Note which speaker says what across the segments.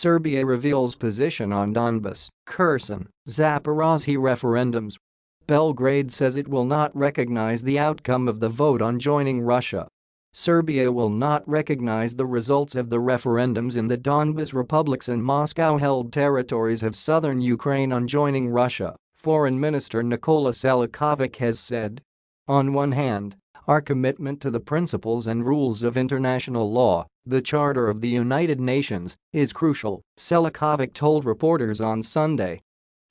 Speaker 1: Serbia reveals position on Donbas, Kherson, Zaporozhye referendums. Belgrade says it will not recognize the outcome of the vote on joining Russia. Serbia will not recognize the results of the referendums in the Donbas republics and Moscow-held territories of southern Ukraine on joining Russia, Foreign Minister Nikola Selakovic has said. On one hand, our commitment to the principles and rules of international law, the Charter of the United Nations, is crucial, Selakovic told reporters on Sunday.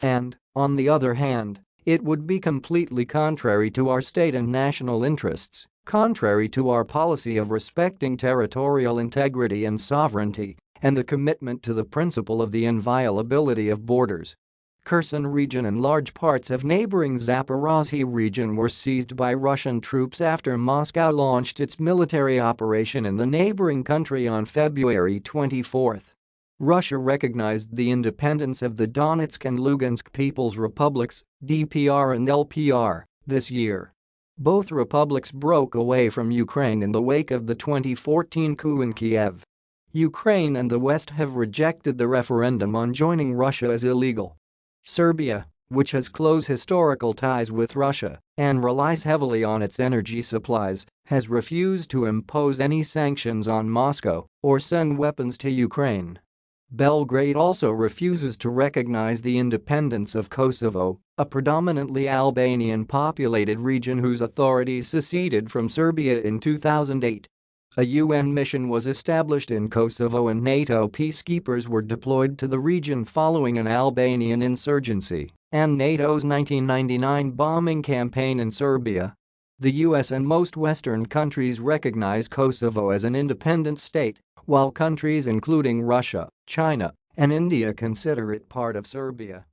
Speaker 1: And, on the other hand, it would be completely contrary to our state and national interests, contrary to our policy of respecting territorial integrity and sovereignty, and the commitment to the principle of the inviolability of borders. Kherson region and large parts of neighboring Zaporozhye region were seized by Russian troops after Moscow launched its military operation in the neighboring country on February 24. Russia recognized the independence of the Donetsk and Lugansk People's Republics, DPR and LPR, this year. Both republics broke away from Ukraine in the wake of the 2014 coup in Kiev. Ukraine and the West have rejected the referendum on joining Russia as illegal. Serbia, which has close historical ties with Russia and relies heavily on its energy supplies, has refused to impose any sanctions on Moscow or send weapons to Ukraine. Belgrade also refuses to recognize the independence of Kosovo, a predominantly Albanian-populated region whose authorities seceded from Serbia in 2008. A UN mission was established in Kosovo and NATO peacekeepers were deployed to the region following an Albanian insurgency and NATO's 1999 bombing campaign in Serbia. The US and most Western countries recognize Kosovo as an independent state, while countries including Russia, China, and India consider it part of Serbia.